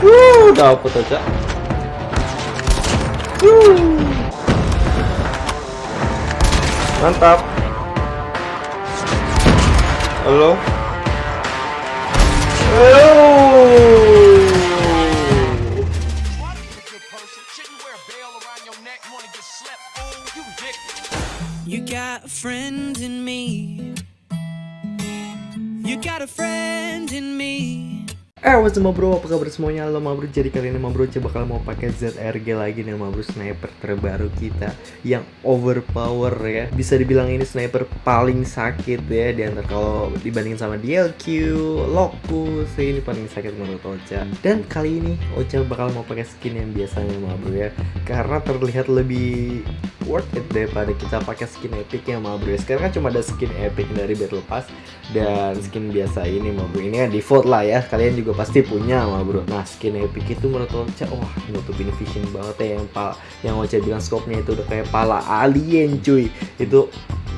Wuh, dapet aja. Wuh. Mantap. Halo. You got a friend in me. You got a friend in me. Eh, what's up bro? Apa kabar semuanya? Halo bro, jadi kali ini bro coba bakal mau pakai ZRG lagi nih bro. Sniper terbaru kita yang overpower ya. Bisa dibilang ini sniper paling sakit ya. Di antara kalau dibandingin sama DLQ, Locus Ini paling sakit menurut Ocha. Dan kali ini Ocha bakal mau pakai skin yang biasanya bro ya. Karena terlihat lebih worth it daripada kita pakai skin epic yang bro. Ya Sekarang kan cuma ada skin epic dari Battle Pass Dan skin biasa ini bro. Ini yang default lah ya. Kalian juga pasti punya mah bro. Nah skin epic itu menurut Ocha wah nutupin vision banget ya. Yang pa yang Ocha bilang scope-nya itu udah kayak pala alien cuy. Itu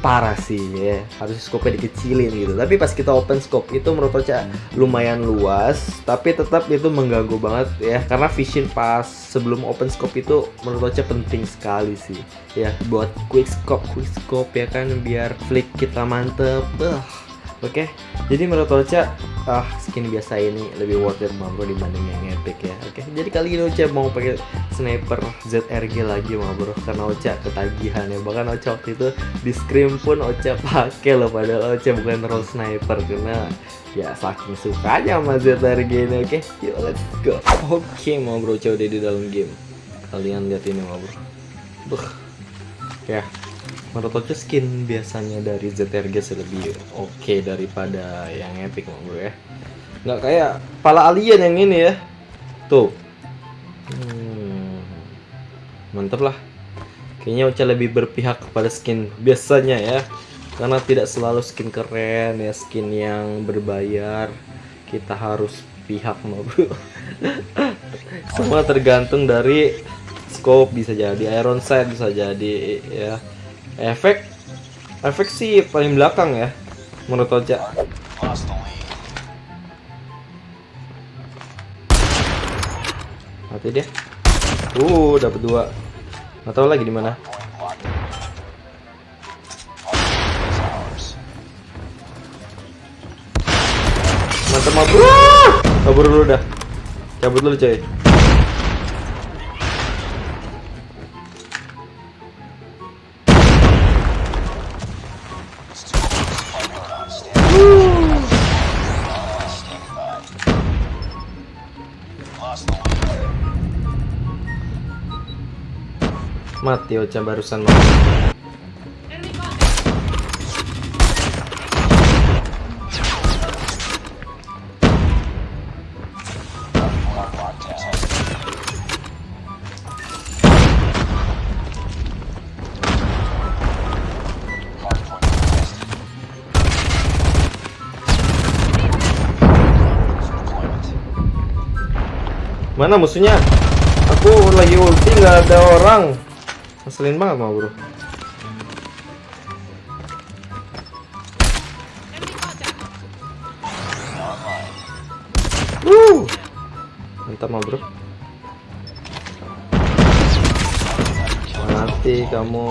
parah sih ya. Harus scope-nya dikecilin gitu. Tapi pas kita open scope itu menurut Ocha lumayan luas tapi tetap itu mengganggu banget ya. Karena vision pas sebelum open scope itu menurut Ocha penting sekali sih ya. Buat quick scope quick scope ya kan biar flick kita mantep. Uh Oke, okay? jadi menurut Ocha, ah skin biasa ini lebih worth it bro dibanding yang epic ya. Oke, okay? jadi kali ini Ocha mau pakai sniper ZRG lagi bro, karena Ocha ketagihan ya. Bahkan Ocha waktu itu di scream pun Ocha pakai loh, padahal Ocha bukan role sniper karena ya saking sukanya sama ZRG ini. Oke, okay? yuk let's go. Oke, okay, mau bro Ocha udah di dalam game. Kalian lihat ini bro. Buh. Ya, menurut skin biasanya dari ZRG lebih oke okay daripada yang epic bro ya? Nggak kayak pala alien yang ini ya. Tuh. Hmm, mantep lah. Kayaknya Ocha lebih berpihak kepada skin biasanya ya. Karena tidak selalu skin keren ya skin yang berbayar. Kita harus pihak bro. Semua tergantung dari scope. Bisa jadi iron sight bisa jadi ya efek efek sih paling belakang ya menurut Oja mati dia. Uh dapat dua. Nggak tahu lagi di mana. Mantap mabur. Kabur dulu dah. Cabut dulu coy Mati Ocha barusan mati. Mana musuhnya? Aku lagi ulti nggak ada orang. Ngeselin banget mau bro. Wuh. Mantap mau bro. Mati kamu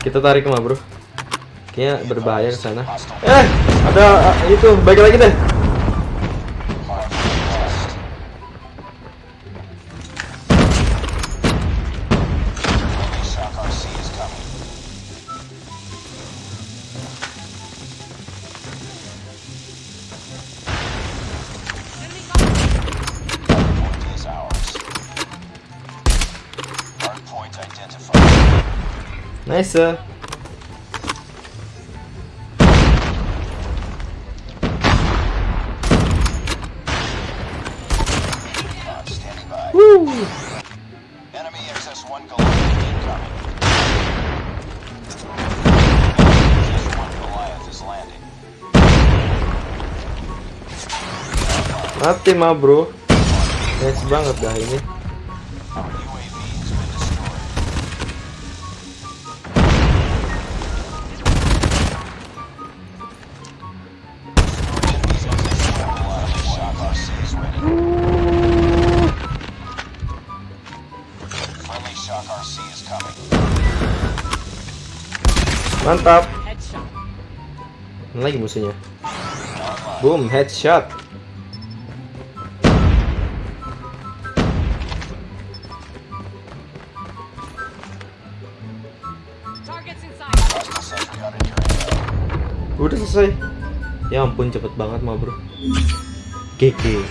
Kita tarik mah, Bro. Kayaknya berbahaya ke sana. Eh, ada uh, itu, baik lagi deh. Nice. Woo! Enemy XS-1 incoming. Goliath is landing. Mati mah bro. Nice banget dah ini. Mantap. Lagi musuhnya? Boom, headshot. Udah selesai. Ya ampun cepet banget mah bro. GG.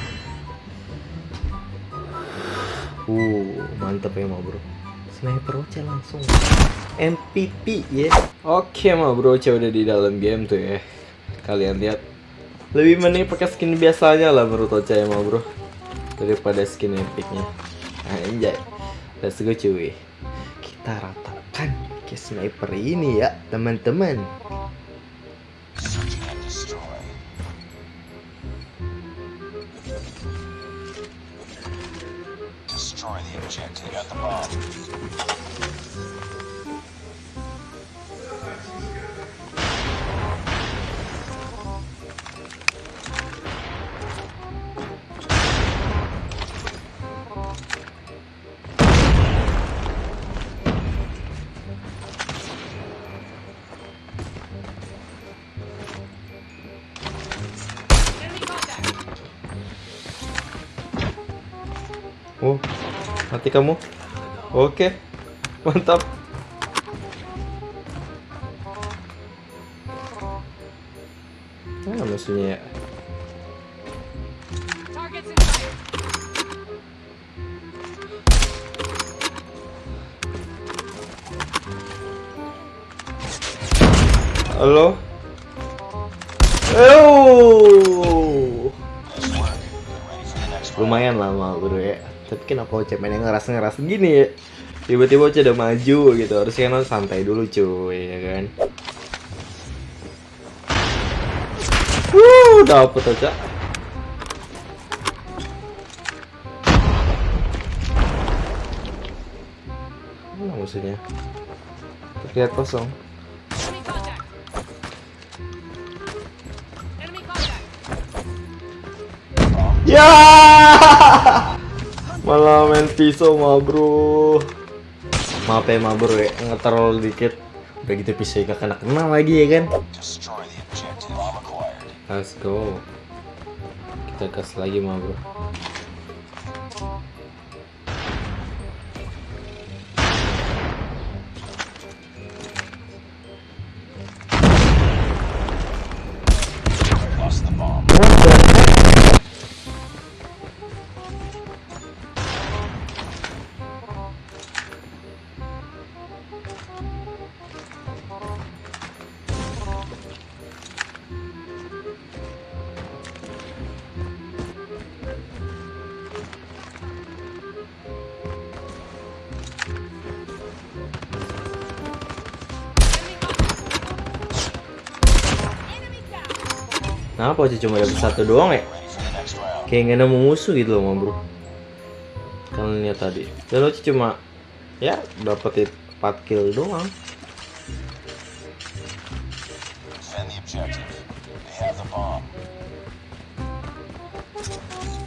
Uh, mantap ya mah bro. Sniper Oce langsung MVP ya. Oke mah bro, Oce udah di dalam game tuh ya. Kalian lihat. Lebih mending pakai skin biasanya lah menurut Oce ya mah bro. Daripada skin epicnya. Anjay. Let's go cuy. Kita ratakan ke sniper ini ya, teman-teman. Destroy the objective. Got the bomb. Oh, mati kamu. Oke, mantap. Mana musuhnya ya? Halo? Oh! Lumayan lama bro ya Tapi kenapa Oce mainnya ngeras-ngeras gini? Ya Tiba-tiba Oce udah maju gitu Harusnya kan santai dulu cuy ya kan? Wuh dapet Oce. Mana musuhnya? Terlihat kosong. Ya, malah main pisau mah bro. Maaf ya mah bro ya, ngeterol dikit. Udah gitu pisau gak kena kena lagi ya kan. Let's go. Kita gas lagi mah bro. Kenapa sih cuma dapat satu doang ya? Kayak nggak nemu musuh gitu loh, bro. Kalian lihat tadi. Dan lo cuma ya dapetin 4 kill doang.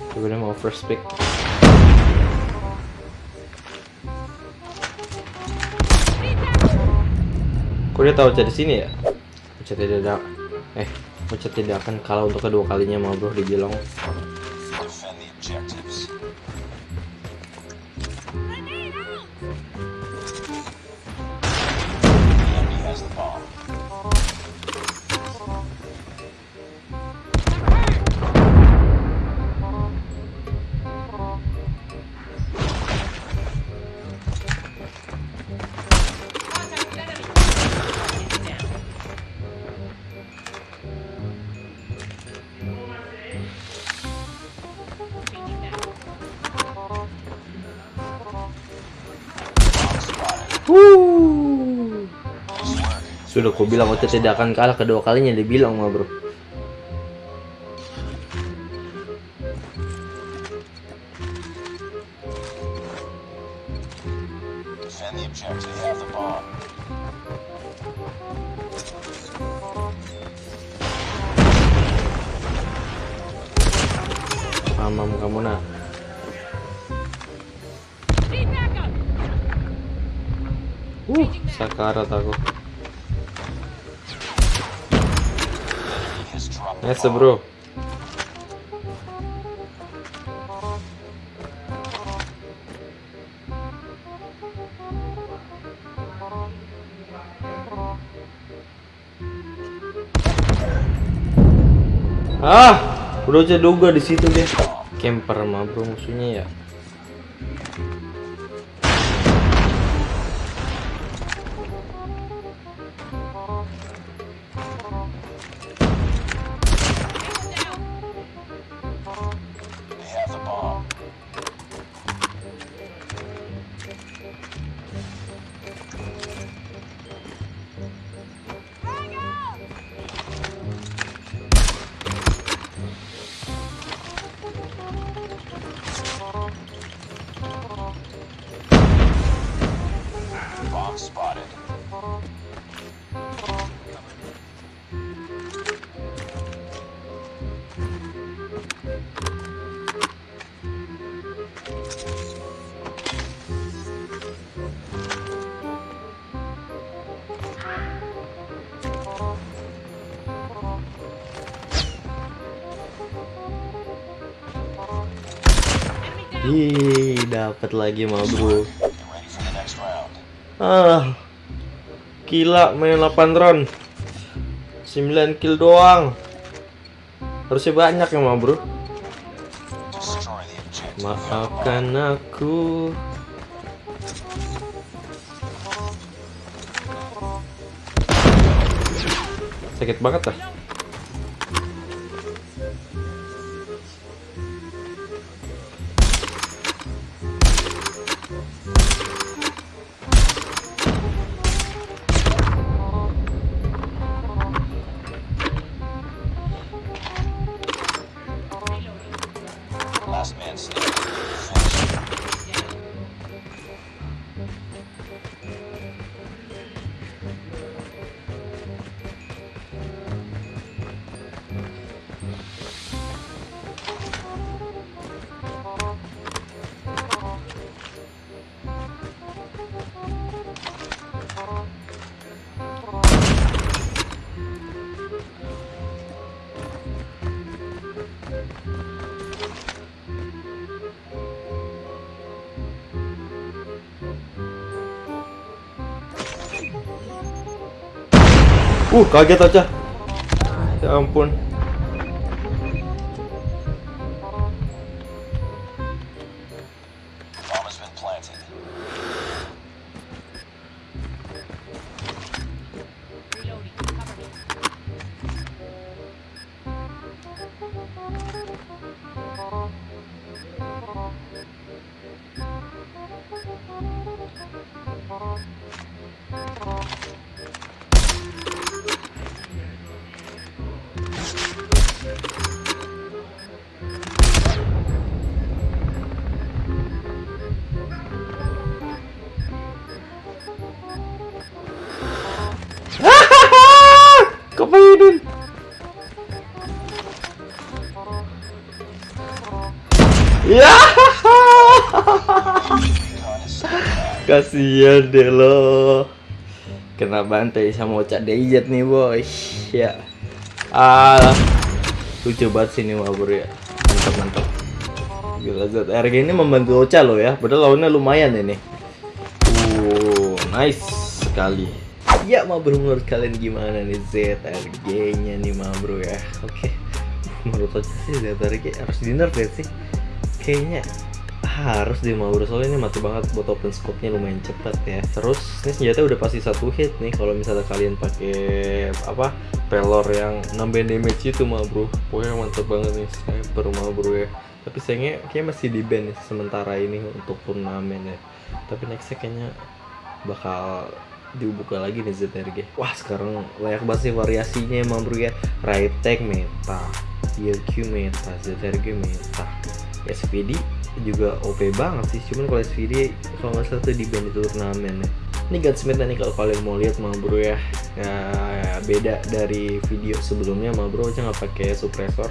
Coba mau first pick. Kok dia tahu di sini ya? Uca tidak ada. Eh, Uca tidak akan untuk kedua kalinya mau bro dibilang. Sudah ku bilang waktu tidak akan kalah kedua kalinya dibilang mah bro. Amam kamu nak. Uh, sakarat aku. Nice bro. Ah, udah aja duga di situ dia. Camper mah bro musuhnya ya. Ih, dapat lagi mah bro. Ah, gila main 8 round. 9 kill doang. Harusnya banyak ya bro. Maafkan aku. Sakit banget lah Uh, kaget aja Ya ampun Kasian deh lo. Kena bantai sama Ocak Dayjet nih boy. Ya. Ah. Lucu banget sih ini mah bro ya. Mantap mantap. Gila ZRG ini membantu Ocha lo ya. Padahal lawannya lumayan ini. Uh, nice sekali. Ya ma bro menurut kalian gimana nih ZRG nya nih ma bro ya. Oke. Menurut Ocha sih ZRG harus di nerf ya sih. Kayaknya harus deh mau soalnya ini mati banget buat open scope nya lumayan cepat ya. Terus ini senjata udah pasti satu hit nih kalau misalnya kalian pakai apa pelor yang nambahin damage itu mah bro pokoknya mantep banget nih sniper mah bro ya. Tapi sayangnya kayak masih di ban nih sementara ini untuk turnamen ya. Tapi nextnya kayaknya bakal dibuka lagi nih ZRG wah sekarang layak banget sih variasinya emang bro ya. Right tag meta EQ meta ZRG meta SPD juga OP banget sih. Cuman kalau SVD kalau nggak salah tuh di band itu turnamen ya. Ini Godsmith nih kalau kalian mau lihat mah bro ya. ya beda dari video sebelumnya mah bro. Aja nggak pakai suppressor.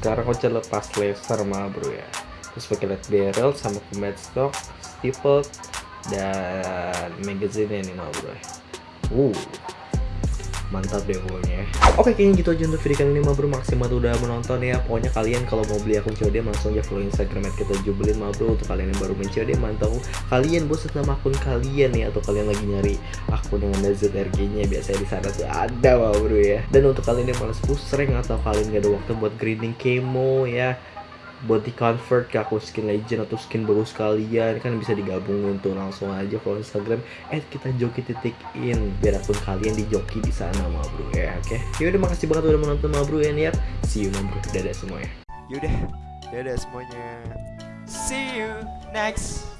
Sekarang Ocha lepas laser mah bro ya. Terus pakai LED barrel sama combat stock steeple dan magazine nih mah bro ya. Uh mantap deh pokoknya ya. Oke kayaknya gitu aja untuk video kali ini. Mah bro maksimal udah menonton ya. Pokoknya kalian kalau mau beli akun COD langsung aja follow instagram kita jubelin mah bro Untuk kalian yang baru main COD mantap Kalian bosan sama akun kalian ya. Atau kalian lagi nyari akun yang ada ZRG nya Biasanya di sana tuh ada mah bro ya. Dan untuk kalian yang push rank Atau kalian gak ada waktu buat grinding kemo ya buat di convert ke akun skin legend atau skin baru sekalian kan bisa digabungin tuh langsung aja follow Instagram eh kita joki titik in. Biar akun kalian di joki di sana ma bro ya oke? Okay? yaudah makasih banget udah menonton ma bro ya niat. See you ma bro. Dadah semuanya. Yaudah, dadah semuanya. See you next